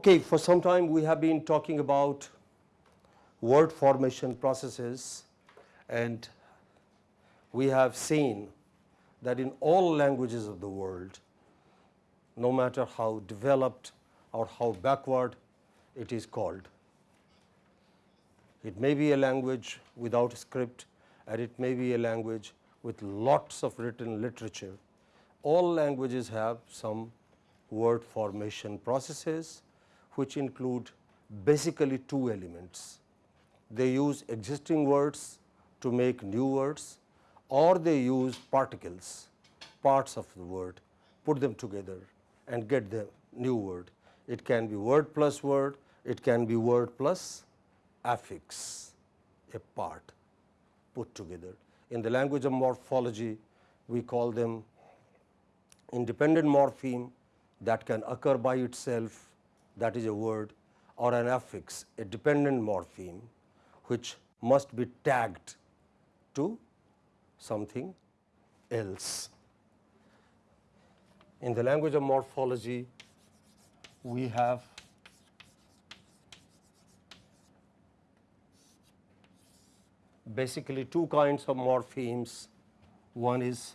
Okay, for some time we have been talking about word formation processes and we have seen that in all languages of the world, no matter how developed or how backward it is called. It may be a language without script and it may be a language with lots of written literature. All languages have some word formation processes which include basically two elements. They use existing words to make new words or they use particles, parts of the word, put them together and get the new word. It can be word plus word, it can be word plus affix, a part put together. In the language of morphology, we call them independent morpheme that can occur by itself, that is a word, or an affix, a dependent morpheme, which must be tagged to something else. In the language of morphology, we have basically two kinds of morphemes. One is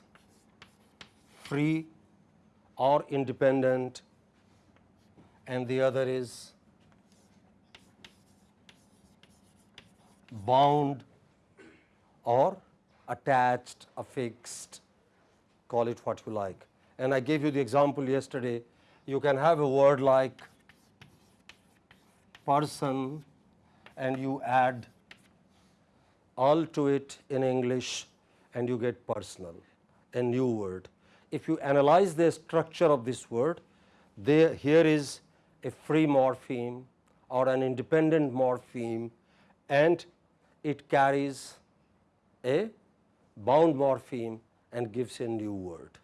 free or independent and the other is bound or attached, affixed, call it what you like. And I gave you the example yesterday, you can have a word like person and you add all to it in English and you get personal, a new word. If you analyze the structure of this word, there here is a free morpheme or an independent morpheme and it carries a bound morpheme and gives a new word.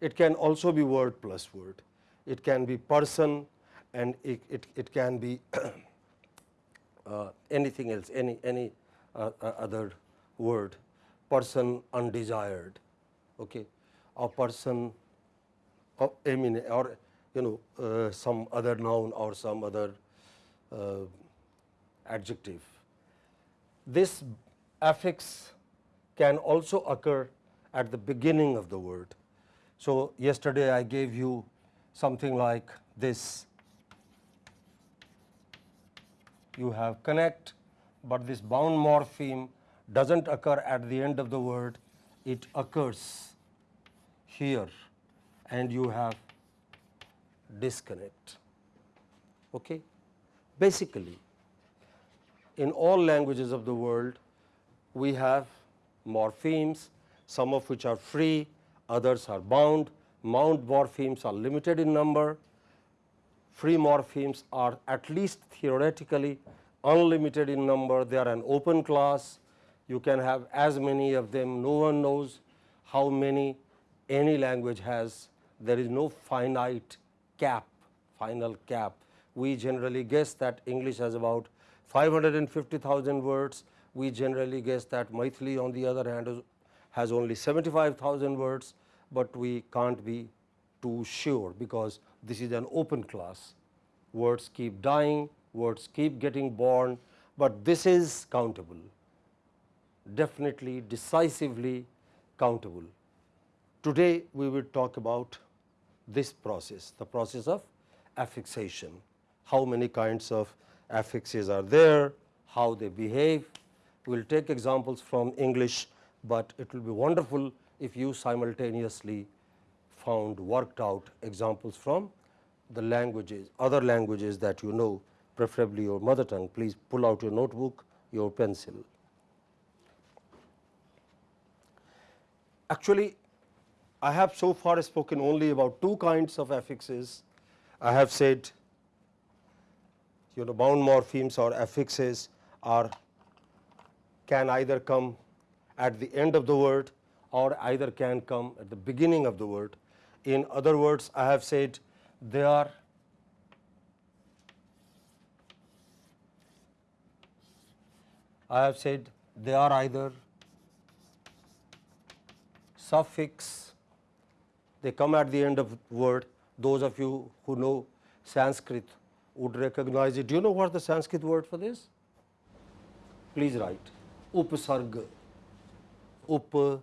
It can also be word plus word. It can be person and it, it, it can be uh, anything else, any, any uh, uh, other word, person undesired, okay, or person, or, I mean, or you know, uh, some other noun or some other uh, adjective. This affix can also occur at the beginning of the word. So, yesterday I gave you something like this you have connect, but this bound morpheme does not occur at the end of the word, it occurs here and you have disconnect. Okay? Basically, in all languages of the world, we have morphemes, some of which are free, others are bound. Bound morphemes are limited in number free morphemes are at least theoretically unlimited in number, they are an open class, you can have as many of them, no one knows how many any language has, there is no finite cap, final cap. We generally guess that English has about 550,000 words, we generally guess that Maithili on the other hand has only 75,000 words, but we can't be too sure because this is an open class. Words keep dying, words keep getting born, but this is countable, definitely decisively countable. Today, we will talk about this process, the process of affixation, how many kinds of affixes are there, how they behave. We will take examples from English, but it will be wonderful if you simultaneously found worked out examples from the languages, other languages that you know, preferably your mother tongue, please pull out your notebook, your pencil. Actually, I have so far spoken only about two kinds of affixes. I have said you know bound morphemes or affixes are can either come at the end of the word or either can come at the beginning of the word. In other words, I have said they are I have said they are either suffix, they come at the end of word, Those of you who know Sanskrit would recognize it. Do you know what the Sanskrit word for this? Please write upasarga. Up.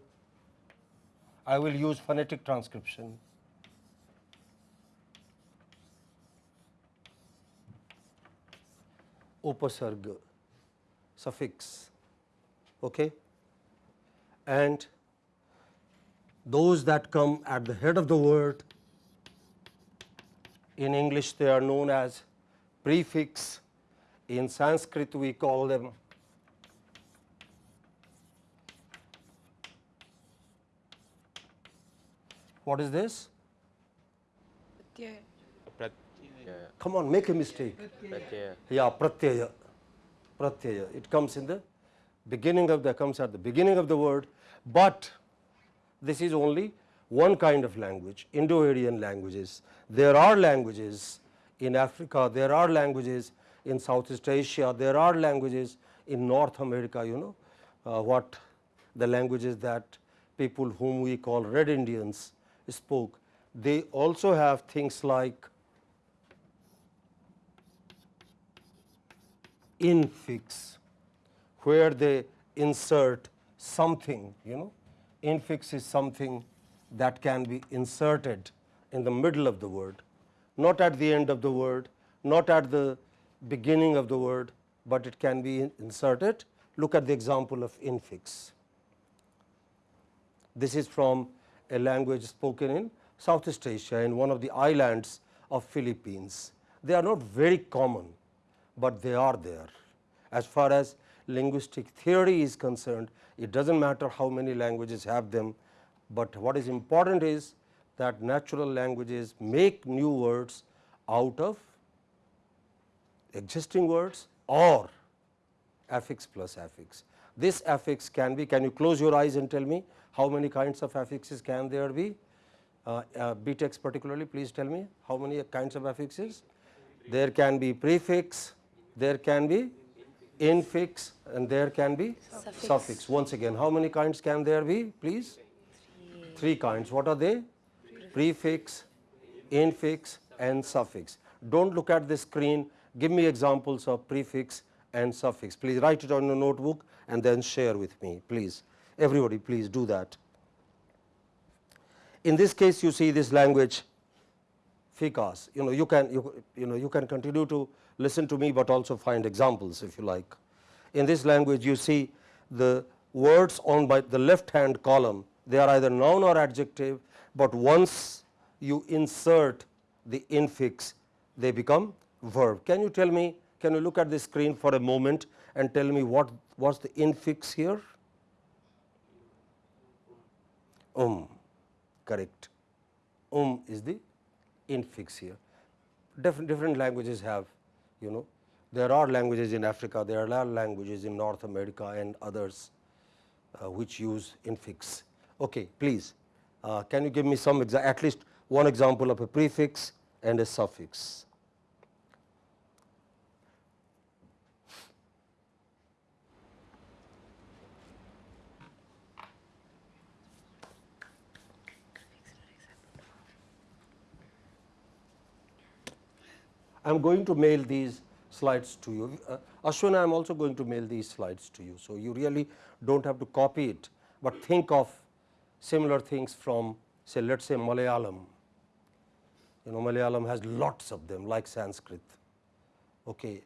I will use phonetic transcription. Upasarga suffix. Okay? And those that come at the head of the word in English they are known as prefix. In Sanskrit we call them what is this? Pratyaya. Pratyaya. Come on, make a mistake. Pratyaya. Yeah, pratyaya. Pratyaya. It comes in the beginning of the comes at the beginning of the word, but this is only one kind of language, Indo-Aryan languages. There are languages in Africa, there are languages in Southeast Asia, there are languages in North America, you know, uh, what the languages that people whom we call red Indians spoke. They also have things like infix, where they insert something, you know, infix is something that can be inserted in the middle of the word, not at the end of the word, not at the beginning of the word, but it can be inserted. Look at the example of infix. This is from a language spoken in Southeast Asia in one of the islands of Philippines. They are not very common, but they are there. As far as linguistic theory is concerned, it does not matter how many languages have them, but what is important is that natural languages make new words out of existing words or affix plus affix. This affix can be, can you close your eyes and tell me how many kinds of affixes can there be? Uh, uh, BTechs particularly, please tell me how many kinds of affixes? There can be prefix, there can be infix and there can be Suffix. suffix. Once again, how many kinds can there be, please? Three kinds. What are they? Prefix, infix and suffix. Do not look at the screen, give me examples of prefix and suffix. Please write it on your notebook and then share with me, please. Everybody, please do that. In this case, you see this language ficas. You know, you can you, you know you can continue to listen to me, but also find examples if you like. In this language, you see the words on by the left hand column. They are either noun or adjective, but once you insert the infix, they become verb. Can you tell me? Can you look at the screen for a moment and tell me what was the infix here? Um, correct. Um is the infix here. Different, different languages have, you know, there are languages in Africa, there are languages in North America and others uh, which use infix. Okay, please, uh, can you give me some, at least one example of a prefix and a suffix? I am going to mail these slides to you. Uh, Ashwin, I am also going to mail these slides to you. So, you really do not have to copy it, but think of similar things from say let us say Malayalam. You know Malayalam has lots of them like Sanskrit. Okay.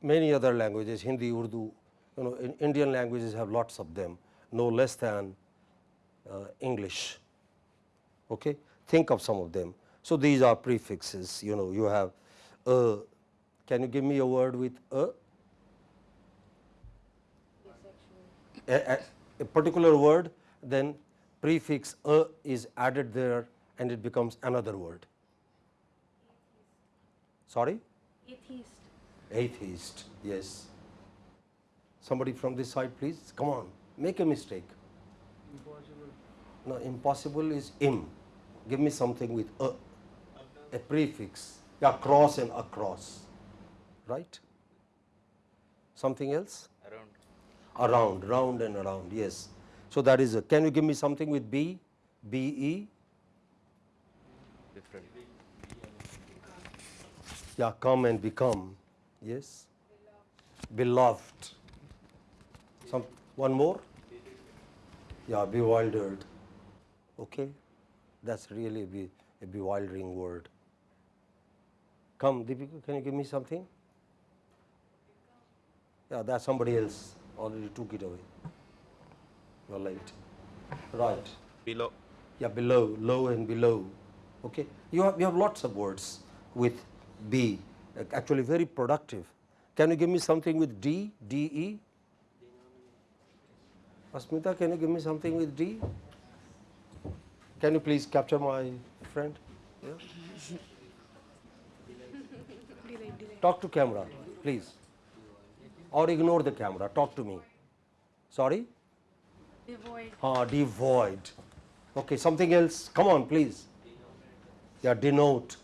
Many other languages Hindi, Urdu, you know in Indian languages have lots of them no less than uh, English. Okay. Think of some of them. So, these are prefixes you know you have a. Can you give me a word with a? A, a, a particular word then prefix a is added there and it becomes another word. Sorry? Atheist. Atheist, yes. Somebody from this side please, come on, make a mistake. Impossible. No, impossible is im. Give me something with a, a prefix, yeah, cross and across, right? Something else? Around. Around, round and around, yes. So that is, a, can you give me something with B, B E? Different. Yeah, come and become. Yes. Beloved. Some one more. Yeah, bewildered. Okay, that's really a, be, a bewildering word. Come, Deepika, can you give me something? Yeah, that's somebody else already took it away. You're late. Right. below Yeah, below, low and below. Okay, you have, you have lots of words with B, actually very productive. Can you give me something with D, D E? Asmita, can you give me something with D? Can you please capture my friend? Yeah. Delay, delay. Talk to camera, please. Or ignore the camera, talk to me. Sorry? Devoid. Ah, devoid. Okay, something else. Come on, please. Yeah, denote.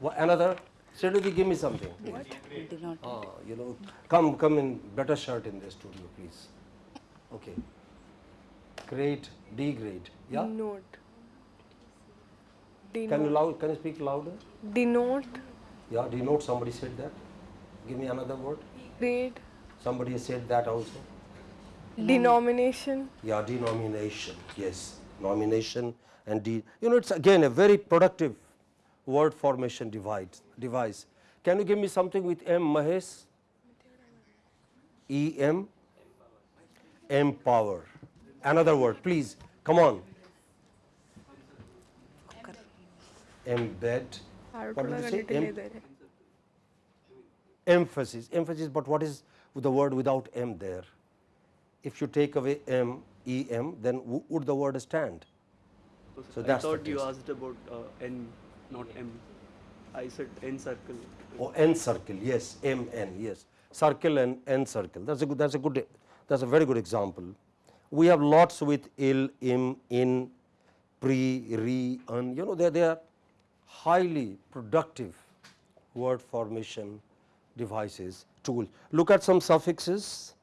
Wha- Another? Sridhar, give me something. What? Did not. Ah, you know, come, come in better shirt in the studio, please. Okay. Grade, D grade. Yeah. Denote. Can you loud? Can you speak louder? Denote. Yeah. Denote. Somebody said that. Give me another word. Grade. Somebody has said that also. Denomination. Yeah, denomination. Yes, nomination and de. You know, it's again a very productive word formation device. Device. Can you give me something with M, Mahesh? E M. Empower. Another word, please. Come on. Embed. What did you say? Em- emphasis. Emphasis. But what is the word without M there? If you take away M, E M, then w- would the word stand? So I that's the thought you asked about uh, N, not M. I said N circle. Or N circle, yes, M N, yes, circle and N circle. That's a good. That's a good. That's a very good example. We have lots with il, im, in, pre, re, un. You know, they they are highly productive word formation devices tool. Look at some suffixes.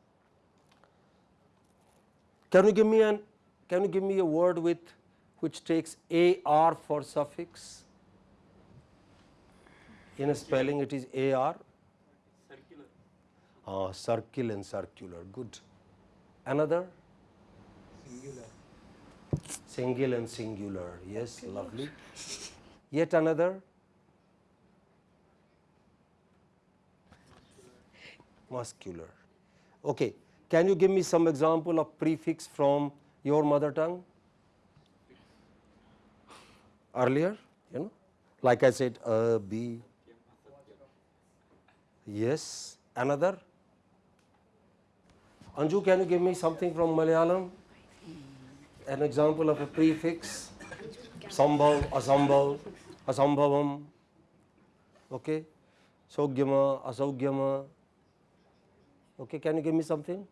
Can you give me an? Can you give me a word with which takes ar for suffix? In a spelling, it is AR. Circular. Ah, circle and circular. Good. Another? Singular. Single and singular. Yes, lovely. Yet another? Muscular. Okay. Can you give me some example of prefix from your mother tongue? Earlier, you know, like I said, a, b, Yes. Another? Anju, can you give me something from Malayalam? An example of a prefix? Sambhav, asambhav, asambhavam. Okay. Sogyama, asaugyama. Okay, can you give me something?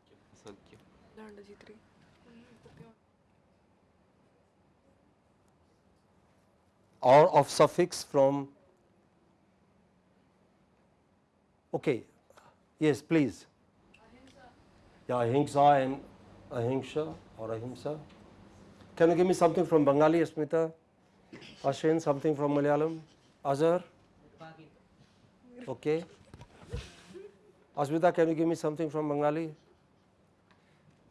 Or of suffix from Okay. Yes, please. Yeah, ahimsa and ahimsa or ahimsa. Can you give me something from Bengali, Asmita? Ashin, something from Malayalam? Azhar? Okay. Asmita, can you give me something from Bengali?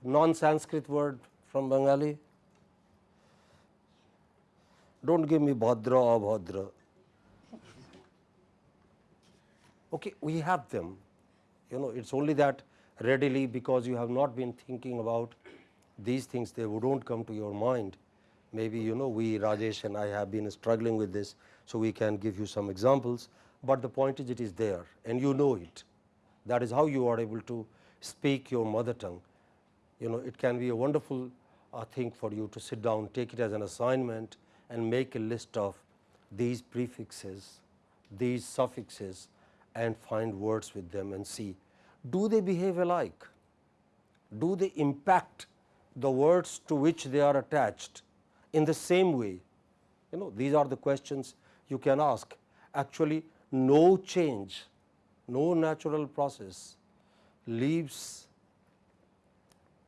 Non-Sanskrit word from Bengali? Don't give me Bhadra or Bhadra. Okay, we have them. You know, it's only that readily because you have not been thinking about these things, they don't come to your mind. Maybe, you know, we, Rajesh and I have been struggling with this, so we can give you some examples. But the point is, it is there and you know it. That is how you are able to speak your mother tongue. You know, it can be a wonderful uh, thing for you to sit down, take it as an assignment and make a list of these prefixes, these suffixes and find words with them and see do they behave alike? Do they impact the words to which they are attached in the same way? You know, these are the questions you can ask. Actually, no change, no natural process leaves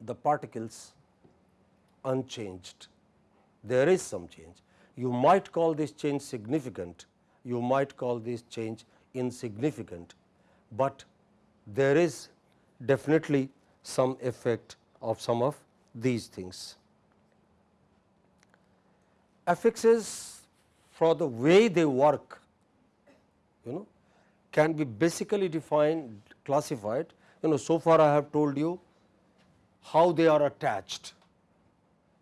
the particles unchanged. There is some change. You might call this change significant, you might call this change insignificant, but there is definitely some effect of some of these things. Affixes for the way they work you know can be basically defined classified you know so far I have told you how they are attached.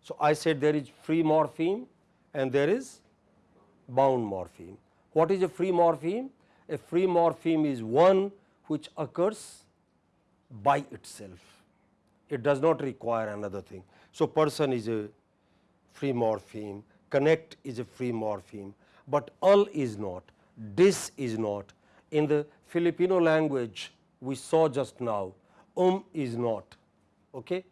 So, I said there is free morpheme and there is bound morpheme. What is a free morpheme? A free morpheme is one which occurs by itself. It does not require another thing. So, person is a free morpheme, connect is a free morpheme, but all is not, dis is not. In the Filipino language we saw just now, um is not. Okay?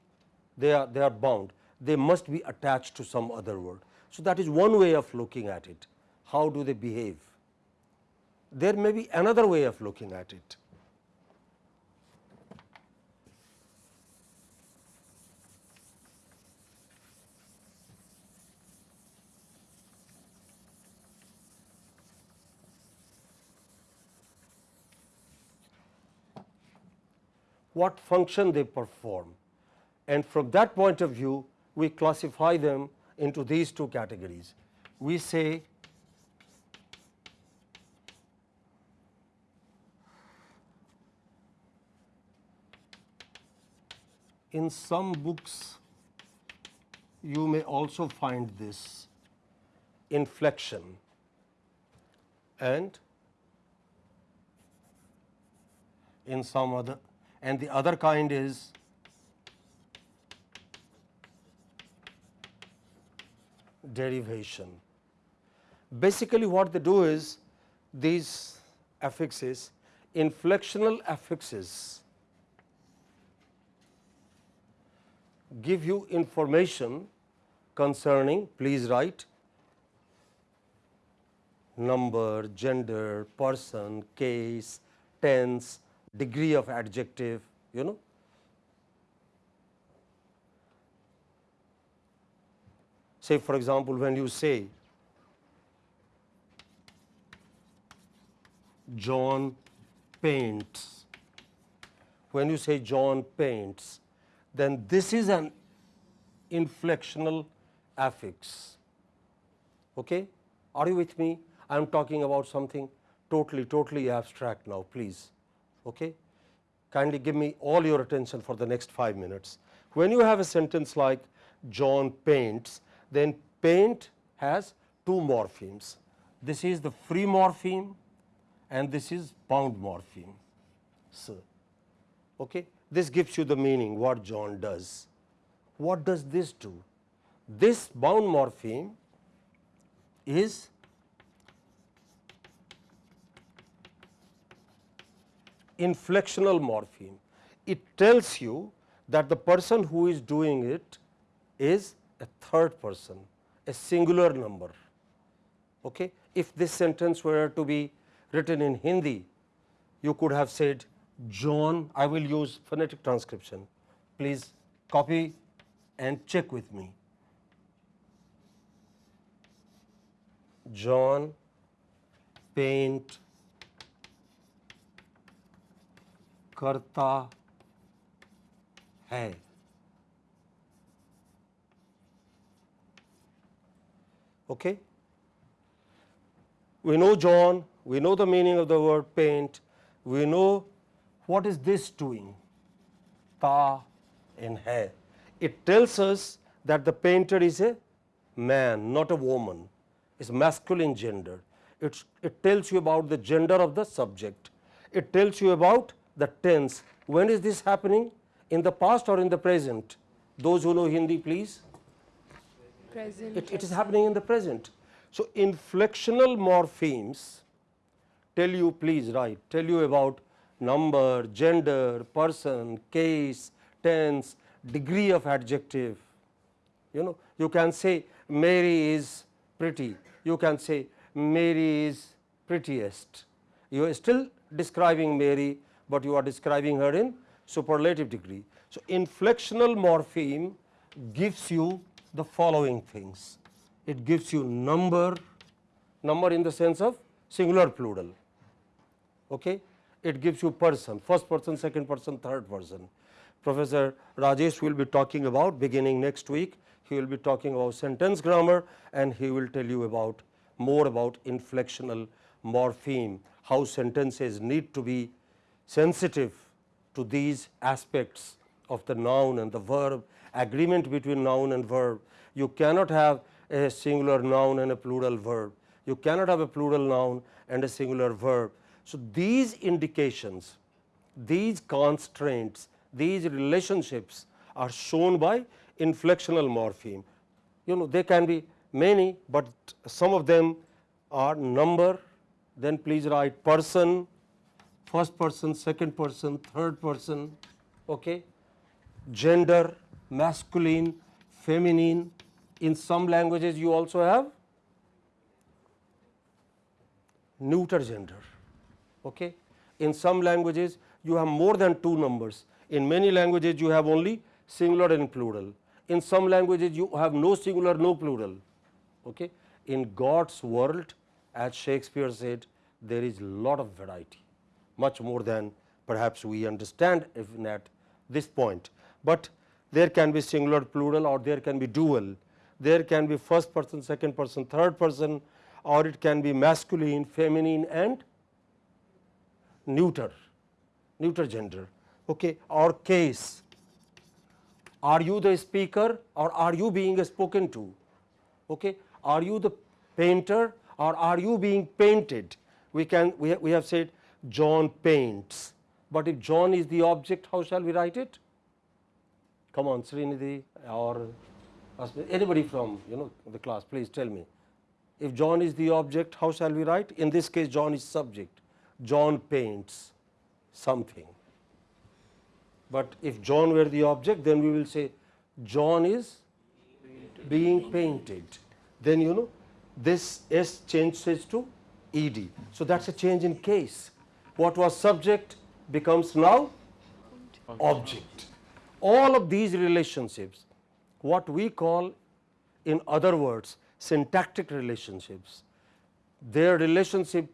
They are, they are bound, they must be attached to some other word. So, that is one way of looking at it, how do they behave. There may be another way of looking at it. What function they perform and from that point of view we classify them into these two categories. We say in some books you may also find this inflection and in some other and the other kind is derivation. Basically what they do is these affixes, inflectional affixes give you information concerning, please write, number, gender, person, case, tense, degree of adjective, you know. Say for example, when you say John paints, when you say John paints, then this is an inflectional affix. Okay? Are you with me? I am talking about something totally, totally abstract now, please. Okay? Kindly give me all your attention for the next 5 minutes. When you have a sentence like John paints, then paint has two morphemes. This is the free morpheme and this is bound morpheme. So, okay? This gives you the meaning what John does. What does this do? This bound morpheme is inflectional morpheme. It tells you that the person who is doing it is a third person, a singular number. Okay? If this sentence were to be written in Hindi, you could have said John, I will use phonetic transcription. Please copy and check with me. John paint करता है okay we know john we know the meaning of the word paint we know what is this doing ta in hai it tells us that the painter is a man not a woman is masculine gender it's, it tells you about the gender of the subject it tells you about the tense. When is this happening? In the past or in the present? Those who know Hindi, please. Present. It, it is happening in the present. So, inflectional morphemes tell you, please write, tell you about number, gender, person, case, tense, degree of adjective. You know, you can say Mary is pretty, you can say Mary is prettiest. You are still describing Mary but you are describing her in superlative degree. So, inflectional morpheme gives you the following things. It gives you number, number in the sense of singular plural. Okay? It gives you person, first person, second person, third person. Professor Rajesh will be talking about beginning next week, he will be talking about sentence grammar and he will tell you about more about inflectional morpheme, how sentences need to be sensitive to these aspects of the noun and the verb, agreement between noun and verb. You cannot have a singular noun and a plural verb. You cannot have a plural noun and a singular verb. So, these indications, these constraints, these relationships are shown by inflectional morpheme. You know they can be many, but some of them are number, then please write person, first person, second person, third person, okay? gender, masculine, feminine. In some languages you also have neuter gender. Okay? In some languages you have more than two numbers. In many languages you have only singular and plural. In some languages you have no singular, no plural. Okay? In God's world as Shakespeare said there is lot of variety, much more than perhaps we understand even at this point. But there can be singular, plural or there can be dual. There can be first person, second person, third person or it can be masculine, feminine and neuter, neuter gender okay, or case. Are you the speaker or are you being spoken to? Okay. Are you the painter or are you being painted? We can we, we have said John paints, but if John is the object, how shall we write it? Come on, Srinidhi or anybody from you know the class, please tell me. If John is the object, how shall we write? In this case, John is subject. John paints something. But if John were the object, then we will say John is being painted. Then you know this S changes to ED. So, that is a change in case. What was subject becomes now object. All of these relationships, what we call in other words syntactic relationships, their relationship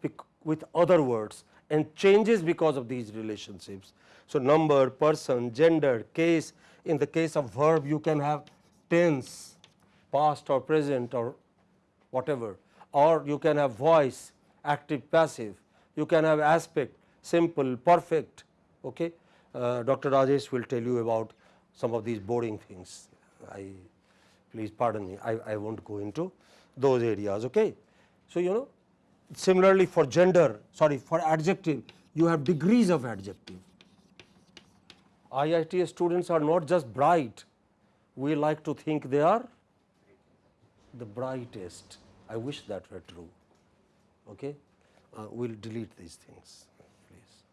with other words and changes because of these relationships. So, number, person, gender, case, in the case of verb you can have tense, past or present or whatever or you can have voice, active, passive, you can have aspect, simple, perfect. Okay. Uh, Dr. Rajesh will tell you about some of these boring things. I please pardon me, I, I will not go into those areas. Okay. So, you know similarly for gender, sorry for adjective, you have degrees of adjective. IIT students are not just bright, we like to think they are the brightest. I wish that were true. Okay? Uh, we will delete these things, please.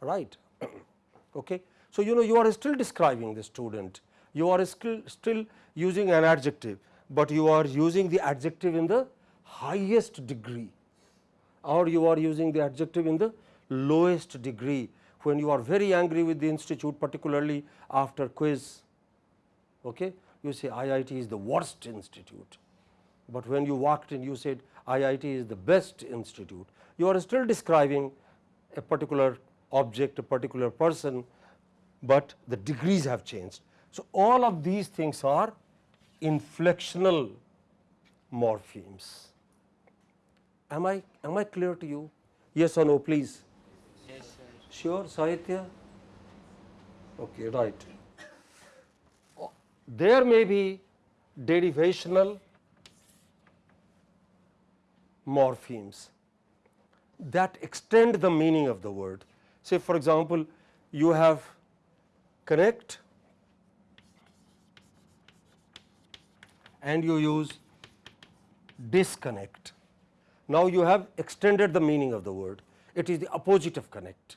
Right? okay? So, you know you are still describing the student, you are still, still using an adjective, but you are using the adjective in the highest degree or you are using the adjective in the lowest degree when you are very angry with the institute particularly after quiz. Okay? You say IIT is the worst institute, but when you walked in you said IIT is the best institute. You are still describing a particular object, a particular person, but the degrees have changed. So, all of these things are inflectional morphemes. Am I, am I clear to you? Yes or no, please? Yes, sir. Sure, Sahitya? Okay, right. Oh. There may be derivational morphemes that extend the meaning of the word. Say for example, you have connect and you use disconnect. Now, you have extended the meaning of the word, it is the opposite of connect.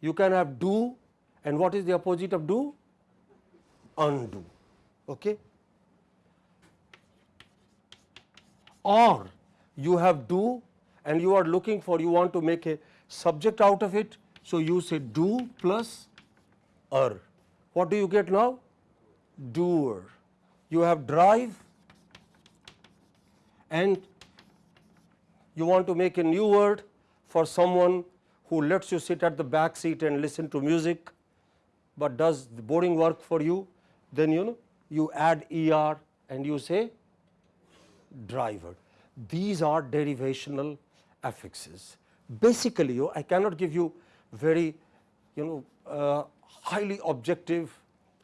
You can have do and what is the opposite of do? Undo. Okay? Or you have do and you are looking for you want to make a subject out of it. So, you say do plus er. What do you get now? Doer. You have drive and you want to make a new word for someone who lets you sit at the back seat and listen to music, but does the boring work for you, then you know you add er and you say driver. These are derivational affixes. Basically, you, I cannot give you very you know uh, highly objective,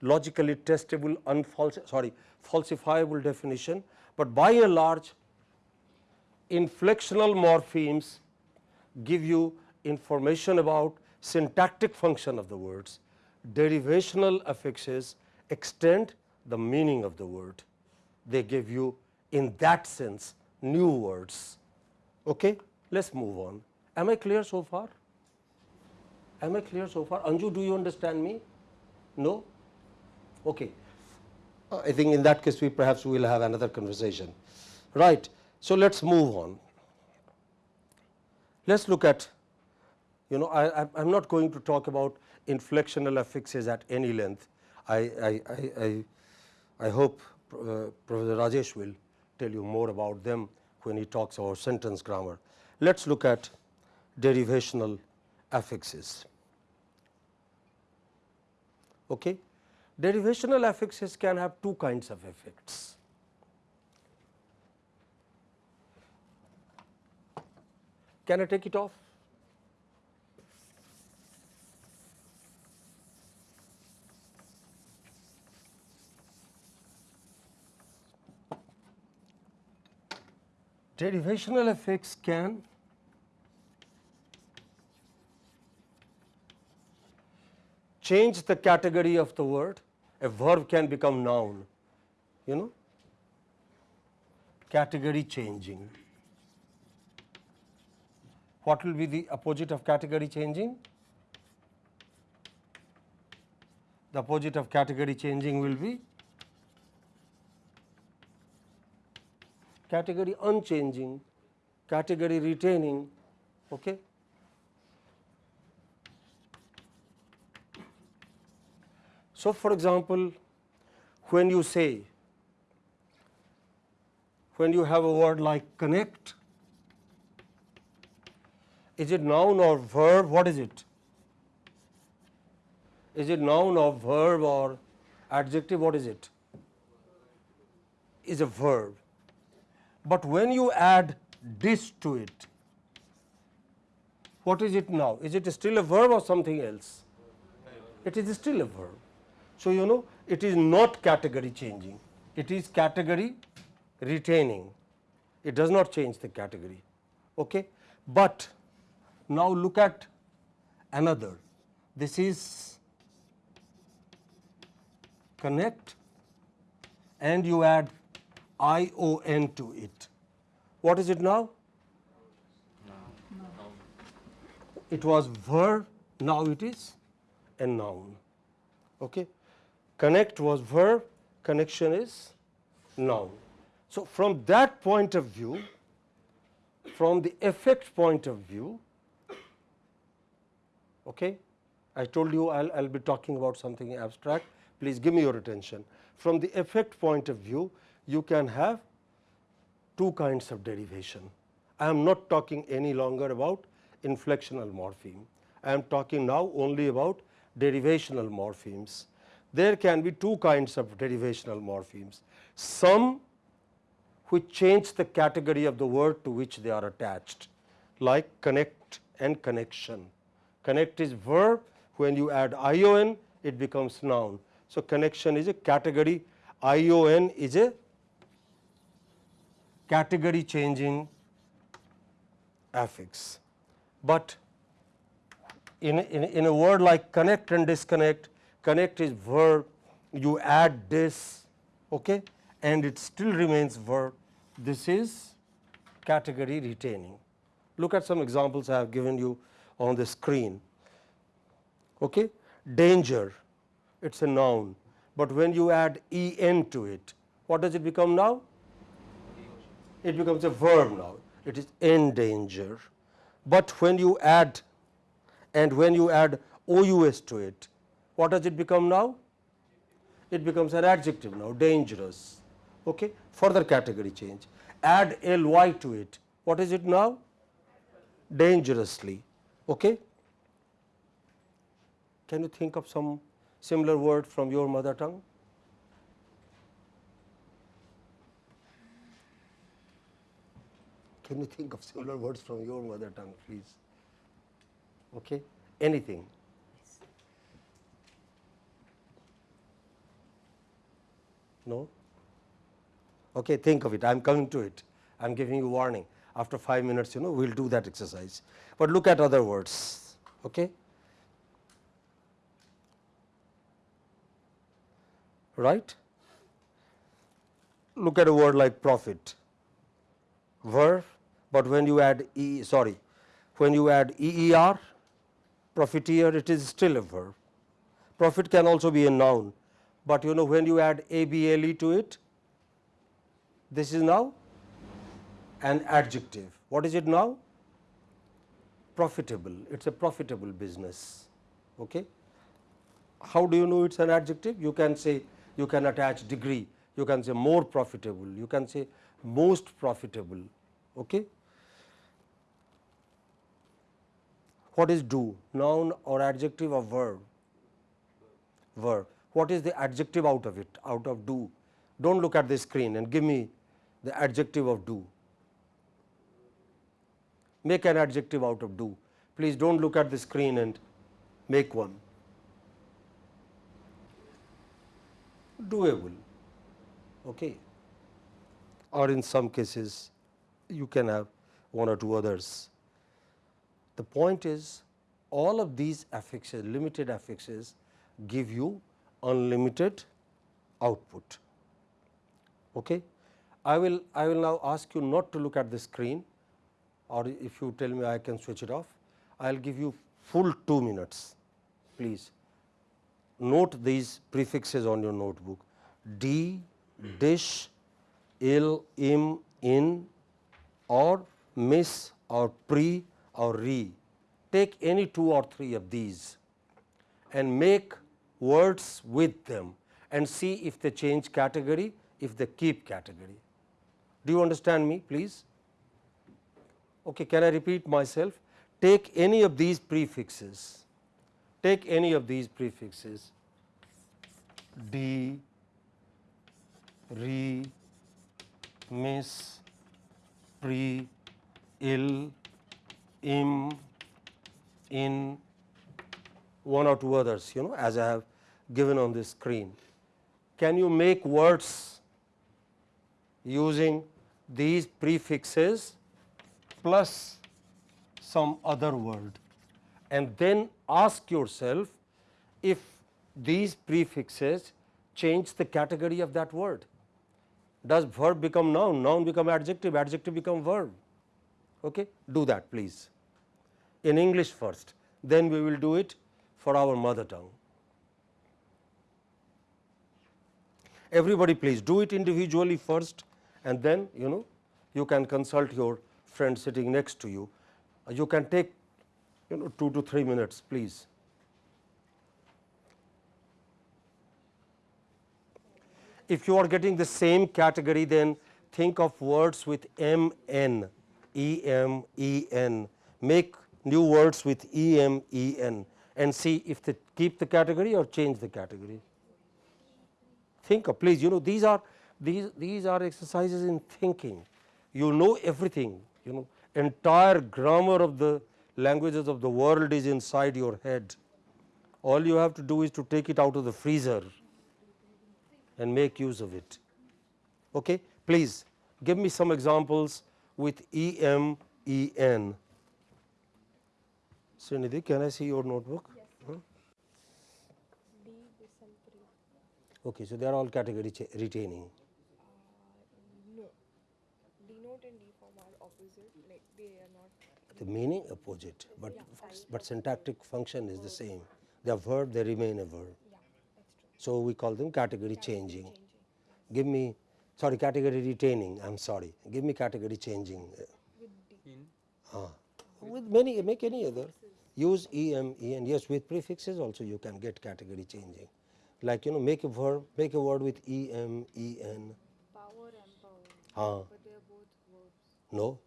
logically testable, unfalsi sorry falsifiable definition, but by and large inflectional morphemes give you information about syntactic function of the words. Derivational affixes extend the meaning of the word. They give you in that sense new words. Okay? Let us move on. Am I clear so far? Am I clear so far? Anju, do you understand me? No? Okay. Uh, I think in that case we perhaps we will have another conversation. Right. So, let us move on. Let us look at, you know, I, I am not going to talk about inflectional affixes at any length. I, I, I, I, I hope uh, Professor Rajesh will tell you more about them when he talks about sentence grammar. Let us look at derivational affixes. Okay. Derivational affixes can have two kinds of effects. Can I take it off? Derivational affix can change the category of the word, a verb can become noun, you know, category changing. What will be the opposite of category changing? The opposite of category changing will be category unchanging, category retaining. Okay. So, for example, when you say, when you have a word like connect, is it noun or verb? What is it? Is it noun or verb or adjective? What is it? Is a verb. But when you add this to it, what is it now? Is it still a verb or something else? It is still a verb. So, you know it is not category changing, it is category retaining, it does not change the category. Okay? But now look at another, this is connect and you add I O N to it. What is it now? It was verb, now it is a noun. Okay? Connect was verb, connection is noun. So, from that point of view, from the effect point of view, okay, I told you I will be talking about something abstract, please give me your attention. From the effect point of view, you can have two kinds of derivation. I am not talking any longer about inflectional morpheme. I am talking now only about derivational morphemes. There can be two kinds of derivational morphemes. Some which change the category of the word to which they are attached like connect and connection. Connect is verb when you add ion it becomes noun. So, connection is a category ion is a category changing affix. But in, in, in a word like connect and disconnect, connect is verb, you add this okay, and it still remains verb. This is category retaining. Look at some examples I have given you on the screen. Okay. Danger, it is a noun, but when you add en to it, what does it become now? It becomes a verb now, it is in danger. But when you add and when you add OUS to it, what does it become now? It becomes an adjective now, dangerous. Okay? Further category change. Add ly to it, what is it now? Dangerously. Okay? can you think of some similar word from your mother tongue? Can you think of similar words from your mother tongue, please? Okay, anything. No? Okay, think of it. I am coming to it. I am giving you warning. After 5 minutes, you know, we will do that exercise. But look at other words. Okay? Right? Look at a word like profit. Verb, but when you add e, sorry, when you add eer, profiteer, it is still a verb. Profit can also be a noun, but you know when you add able to it, this is now an adjective. What is it now? Profitable. It is a profitable business. Okay? How do you know it is an adjective? You can say, you can attach degree, you can say more profitable, you can say most profitable. Okay? What is do? Noun or adjective or verb? Verb. What is the adjective out of it, out of do? Do not look at the screen and give me the adjective of do. Make an adjective out of do. Please do not look at the screen and make one. Doable. Okay. Or in some cases, you can have one or two others. The point is all of these affixes, limited affixes give you unlimited output. Okay? I will, I will now ask you not to look at the screen or if you tell me I can switch it off, I will give you full 2 minutes please. Note these prefixes on your notebook D, dish, ill, im, in or miss or pre or re. Take any two or three of these and make words with them and see if they change category, if they keep category. Do you understand me please? Okay, can I repeat myself? Take any of these prefixes, take any of these prefixes D, re, miss, pre, ill, im, in, one or two others you know as I have given on this screen. Can you make words using these prefixes plus some other word and then ask yourself if these prefixes change the category of that word. Does verb become noun, noun become adjective, adjective become verb? Okay? Do that please in English first, then we will do it for our mother tongue. Everybody please do it individually first and then you know you can consult your friend sitting next to you. You can take you know 2 to 3 minutes please. If you are getting the same category then think of words with M N, E M E N, make new words with E M E N and see if they keep the category or change the category. Think of please you know these are these these are exercises in thinking. You know everything you know entire grammar of the languages of the world is inside your head. All you have to do is to take it out of the freezer and make use of it. Okay? Please give me some examples with E M E N. Srinidhi, can I see your notebook? Yes. Huh? D Bisampri. Okay, so they are all category retaining. Uh, no. Denote and deform are opposite. Like they are not. The meaning opposite, but Yeah, but syntactic function is the same. They are verb, they remain a verb. Yeah, that's true. So we call them category Category changing. changing. Give me, sorry, category retaining. I'm sorry. Give me category changing. With D. In. Ah, with many, make any other. Use E M E and yes, with prefixes also you can get category changing. Like you know, make a verb, make a word with E M E N. Power empower. Ah, But they are both verbs. no,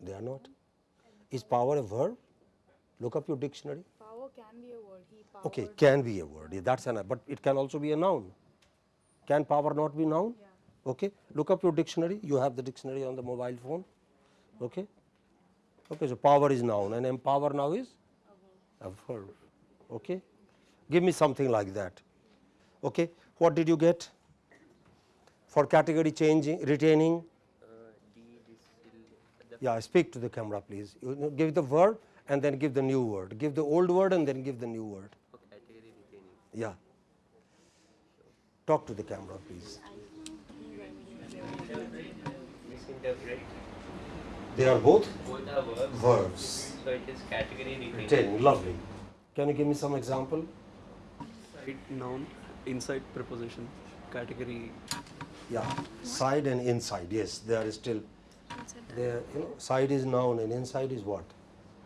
they are not. Is power a verb? Look up your dictionary. Power can be a word. Okay, can be a word, yeah, that's an, but it can also be a noun. Can power not be noun? Okay, look up your dictionary, you have the dictionary on the mobile phone, okay? Okay, so power is noun and empower now is a verb, okay? Give me something like that, okay? What did you get? For category changing, retaining, uh, yeah, speak to the camera please. You know, give the word and then give the new word. Give the old word and then give the new word. category retaining. Yeah. Talk to the camera please. They are both Both are verbs. verbs. So it is category retaining. Retaining, lovely. Can you give me some example? Side noun, inside preposition, category. Yeah, side and inside, yes, they are still, there, you know, side is noun and inside is what?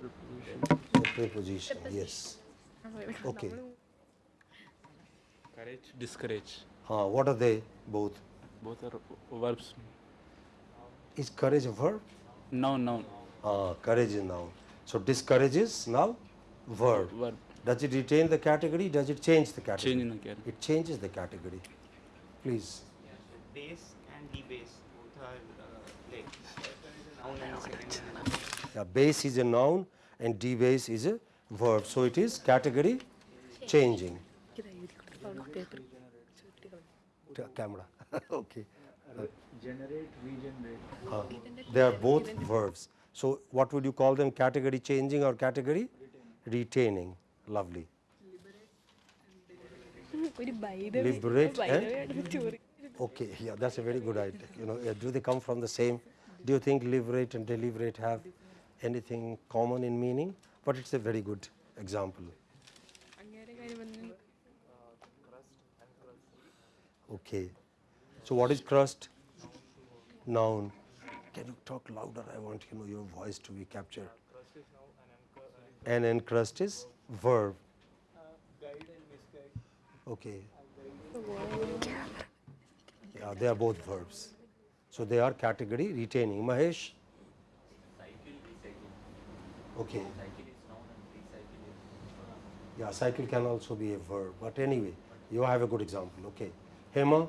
Preposition. The preposition, yes. Okay. Courage, discourage. Uh, what are they both? Both are verbs. Is courage a verb? Noun, noun. Uh, courage is noun. So discourage is now verb. Verb. Does it retain the category? Does it change the category? Change in the category. It changes the category. Please. Base and debase both are uh, like noun and second. Yeah, base is a noun and debase is a verb. So it is category changing. Camera. okay. generate, regenerate. Uh, they are both verbs. So what would you call them? Category changing or category retaining? lovely. Liberate. Liberate. Eh? okay, yeah, that's a very good idea. You know, do they come from the same? Do you think liberate and deliberate have anything common in meaning? But it's a very good example. Okay. So what is crust? Noun. Can you talk louder? I want you know your voice to be captured. An encrust is verb. Okay. Yeah, they are both verbs. So they are category retaining. Mahesh. Okay. Yeah, cycle can also be a verb. But anyway, you have a good example. Okay. Hema.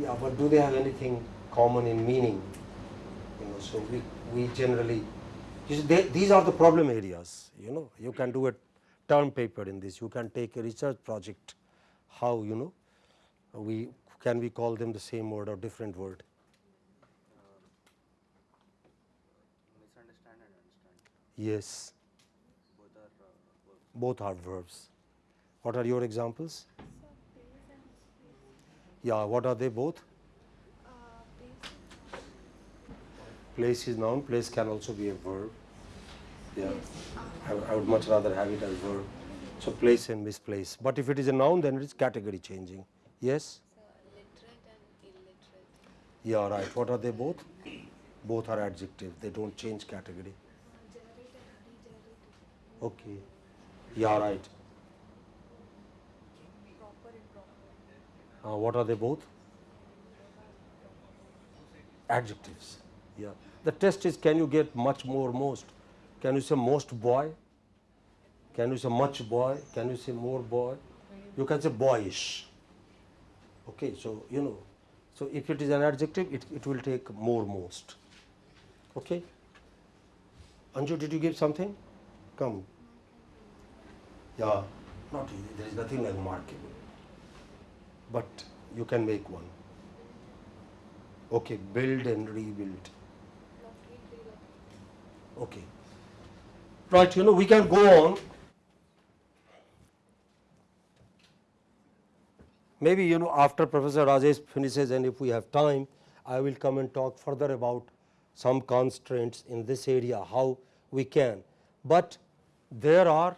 Yeah, but do they have anything common in meaning? You know, so we, we generally, they, these are the problem areas, you know, you can do a term paper in this, you can take a research project, how, you know, we, can we call them the same word or different word? Misunderstand and understand. Yes, Both are uh, both are verbs. What are your examples? Yeah, what are they both? Place is noun, place can also be a verb. Yeah, I, I would much rather have it as verb. So place and misplace. But if it is a noun, then it is category changing. Yes? literate and illiterate. Yeah, right. What are they both? Both are adjective. They don't change category. Okay. Yeah, right. Uh, what are they both? Adjectives. Yeah. The test is can you get much more most? Can you say most boy? Can you say much boy? Can you say more boy? You can say boyish. Okay, so you know, so if it is an adjective, it, it will take more most. Okay. Anju, did you give something? Come. Yeah, not. There is nothing like marking, but you can make one. Okay, build and rebuild. Okay. Right, you know, we can go on. Maybe, you know, after Professor Rajesh finishes and if we have time, I will come and talk further about some constraints in this area, how we can. But there are,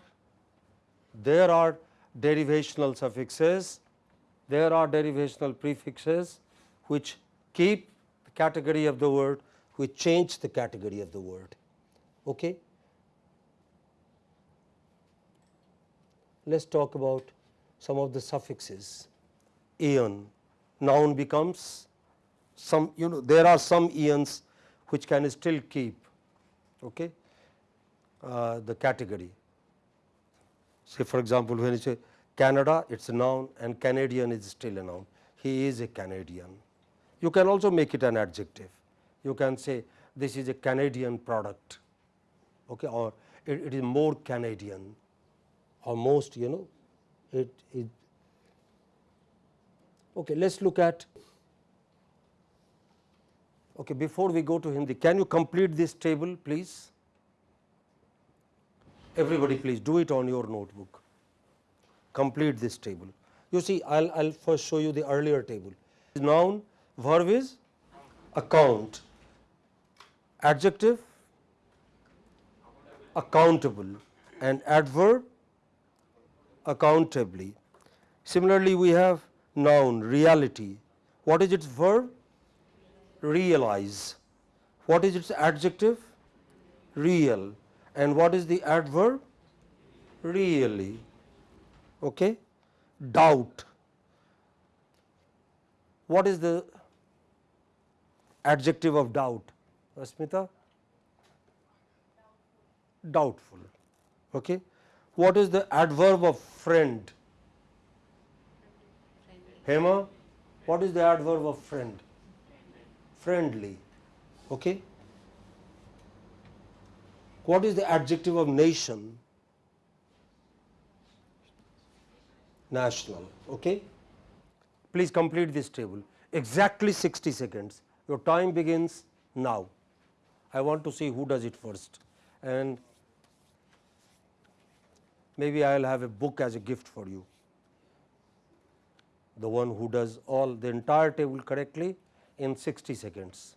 there are derivational suffixes, there are derivational prefixes which keep the category of the word, which change the category of the word. Okay? Let us talk about some of the suffixes. Eon, noun becomes some, you know, there are some eons which can still keep. Okay? uh, the category. Say for example, when you say Canada, it is a noun and Canadian is still a noun. He is a Canadian. You can also make it an adjective. You can say this is a Canadian product okay, or it, it is more Canadian or most you know it is. Okay, let us look at okay, before we go to Hindi, can you complete this table please? Everybody please do it on your notebook, complete this table. You see I will I'll first show you the earlier table. Noun, verb is account, adjective accountable and adverb accountably. Similarly, we have noun reality. What is its verb? Realize. What is its adjective? Real. And what is the adverb? Really. Okay? Doubt. What is the adjective of doubt? Asmita? Doubtful. Okay? What is the adverb of friend? Hema, what is the adverb of friend? Friendly. Okay? What is the adjective of nation? National. Okay? Please complete this table. Exactly 60 seconds. Your time begins now. I want to see who does it first. And maybe I will have a book as a gift for you. The one who does all the entire table correctly in 60 seconds.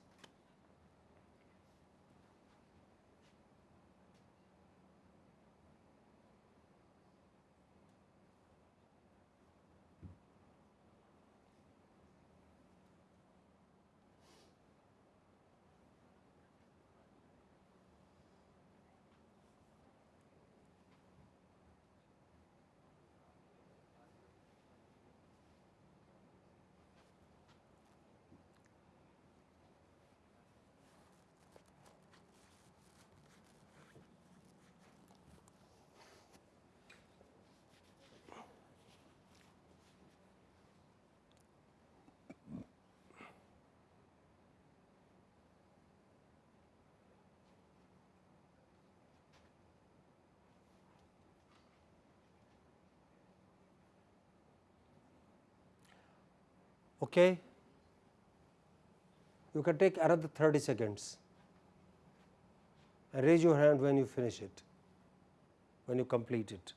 Okay. You can take another 30 seconds and raise your hand when you finish it, when you complete it.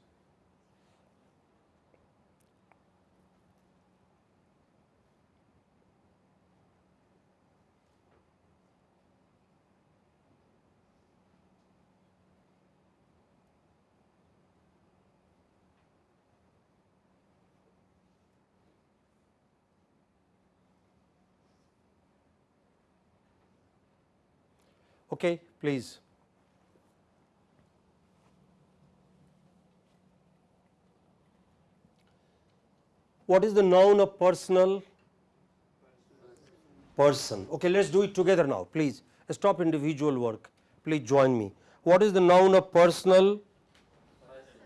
Okay, please. What is the noun of personal? Person. Okay, let's do it together now, please. Stop individual work. Please join me. What is the noun of personal?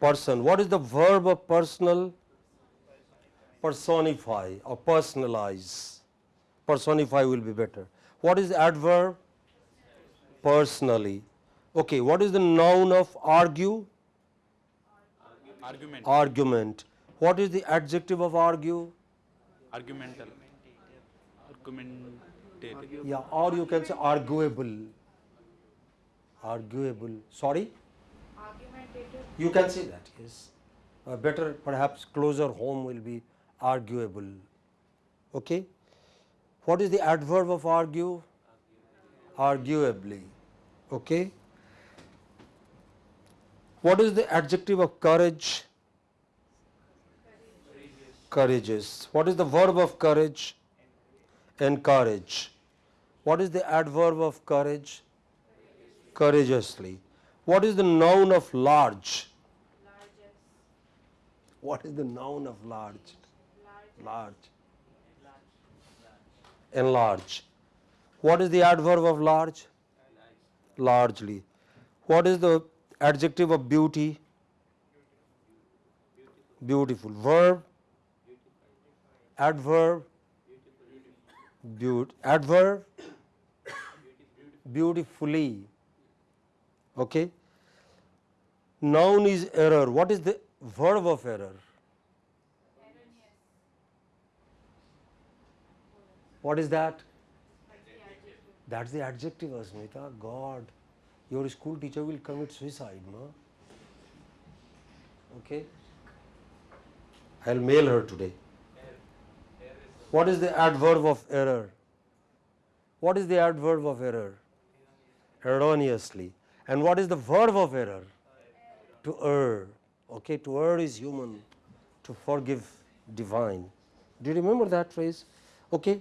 Person. What is the verb of personal? Personify or personalize. Personify will be better. What is adverb? Personally. Okay, what is the noun of argue? Argument. Argument. What is the adjective of argue? Argumental. Argumentative. Yeah, or you can say arguable. Arguable. Sorry? Argumentative. You can say that, yes. Uh, better, perhaps closer home will be arguable. Okay? What is the adverb of argue? Arguably. Okay. What is the adjective of courage? Courageous. What is the verb of courage? Encourage. What is the adverb of courage? Courageously. What is the noun of large? What is the noun of large? Large. Enlarge. What is the adverb of large? Largely. What is the adjective of beauty? Beautiful. Verb? Adverb? Beaut adverb? Beautifully. Okay. Noun is error. What is the verb of error? What is that that's the adjective asmita. God. Your school teacher will commit suicide no okay? I'll mail her today. What is the adverb of error? What is the adverb of error? Erroneously. And what is the verb of error? To err. Okay to err is human. To forgive divine. Do you remember that phrase? Okay.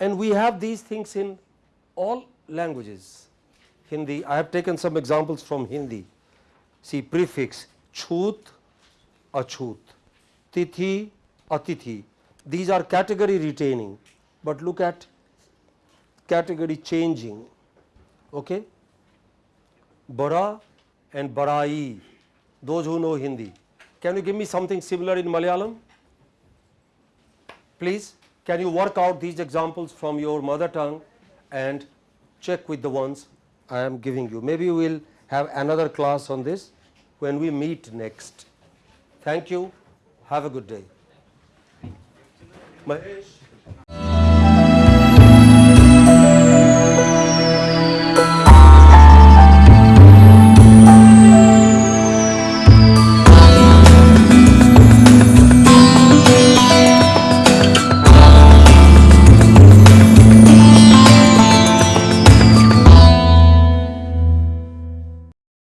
And we have these things in all languages. Hindi i have taken some examples from hindi. See prefix chhut achhut tithi atithi. These are category retaining. But look at category changing. Okay? Bara and barai. Those who know hindi. Can you give me something similar in malayalam? Please? Can you work out these examples from your mother tongue and check with the ones I am giving you. Maybe we will have another class on this when we meet next. Thank you. Have a good day. Mahesh.